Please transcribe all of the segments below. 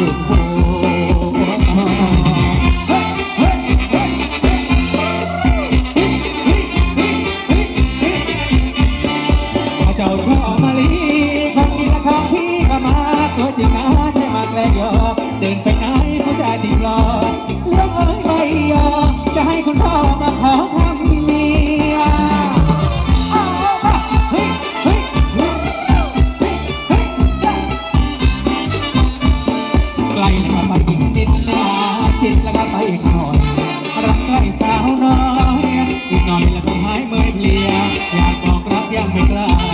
Oh. ติดหน้าชิดแล้วก็ไปอีกหน่อยรักใครสาวน้อยอีกหน่อยแล้วก็หายเมื่อยเพลียอยากบอกรักยังไม่กล้า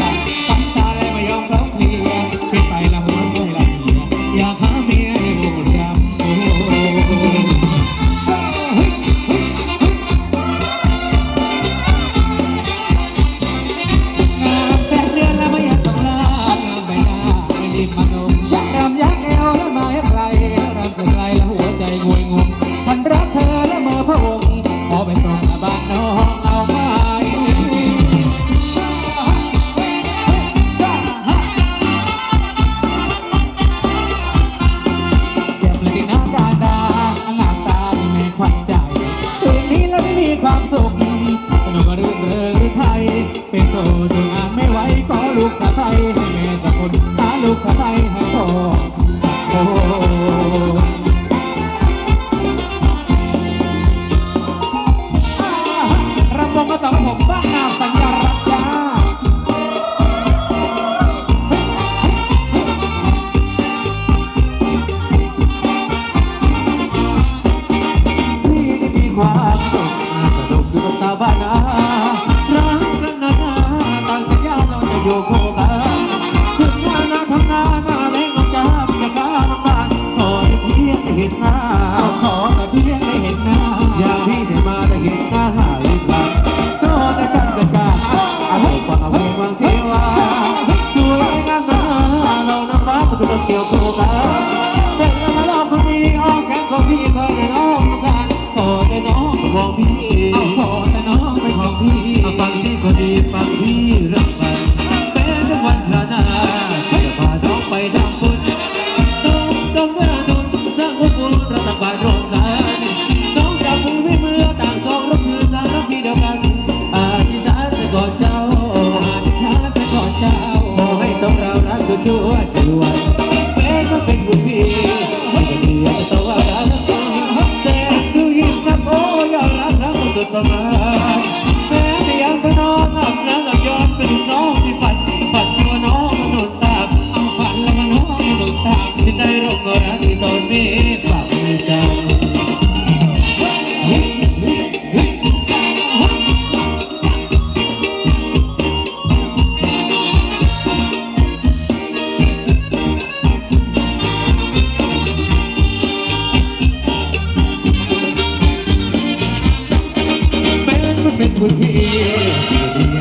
อยู่คู่กันถึงว่านาทำงานหน้าแรงน้องจ้ามีแต่ข้าน้ำตาลขอแต่เพียงได้เห็นหน้าขอแต่เพียงได้เห็นหน้าอยากพี่ได้มาได้เห็นหน้าหายไปโตแต่ฉันก็จ้าเอากว่าเววังเทวาสวยงามหน้าเราหน้าฟ้ามันก็เกี่ยวคู่กันแต่ละรมาลอบคนดีอ้อมแขนของพี่เคยได้น้องกันขอแต่น้องของพี่เอาขอแต่น้องเป็นของพี่เอาฟังที่ Papa. with me.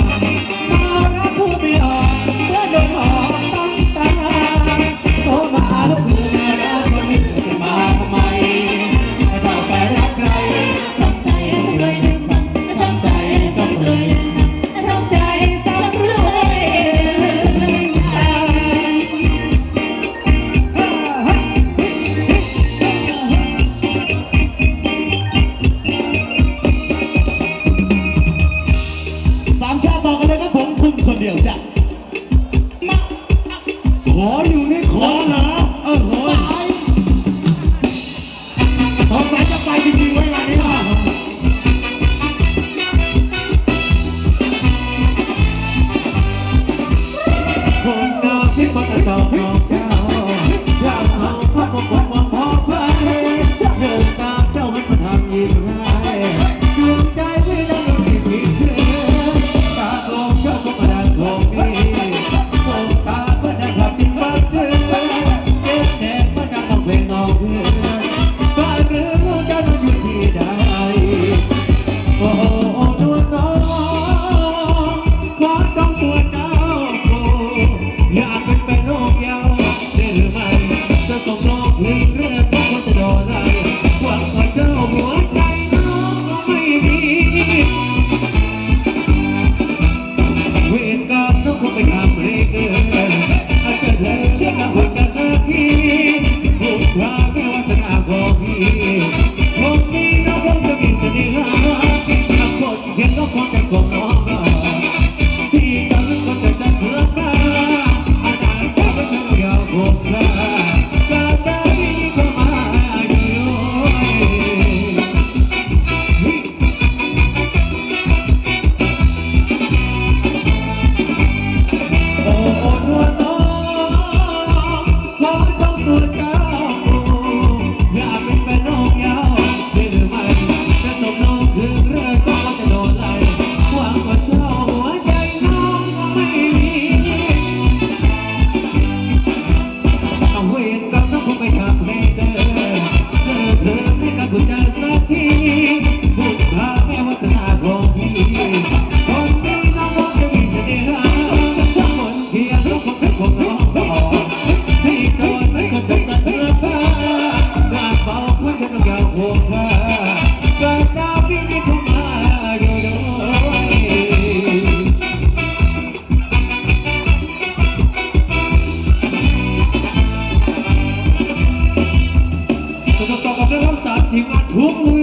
Thank you. คนเดียวจ้ะมาขออยู่นี่ขอ Whoop.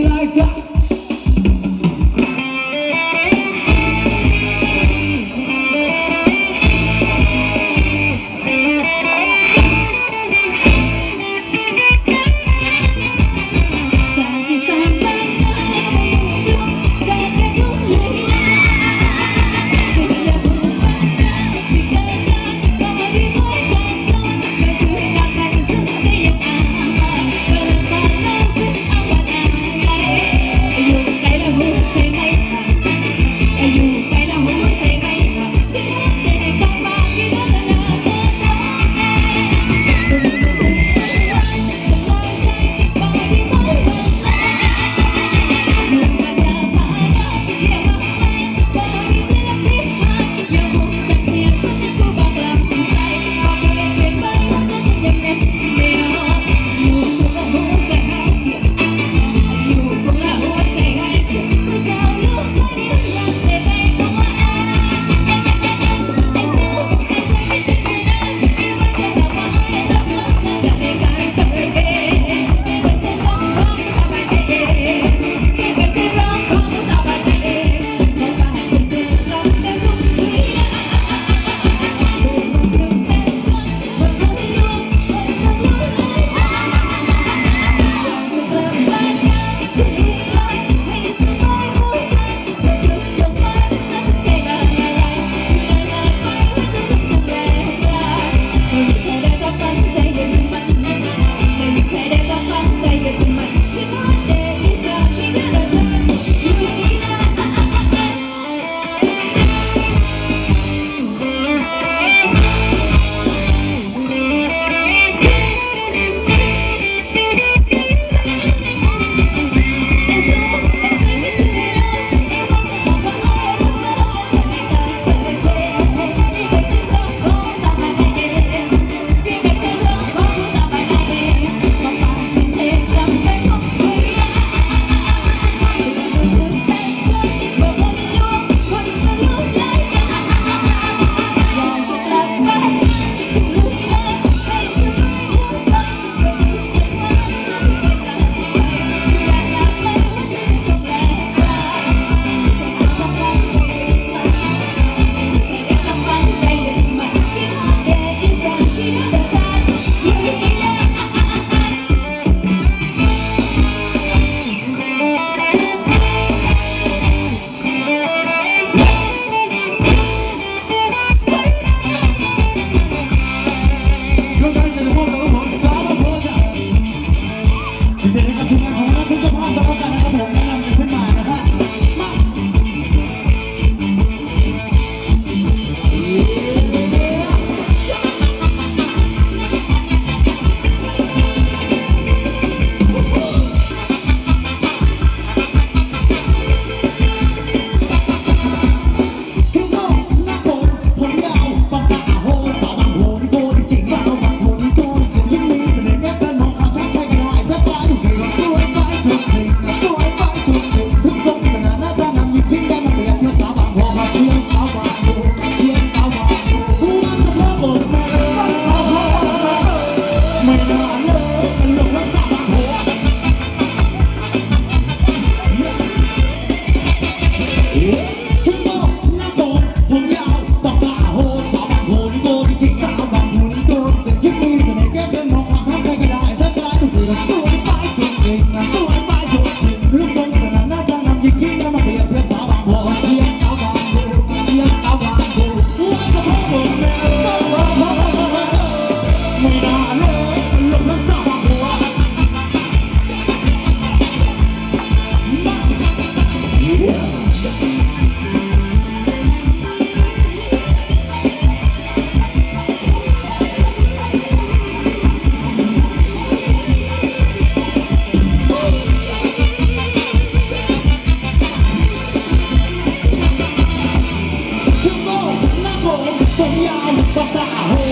Papa,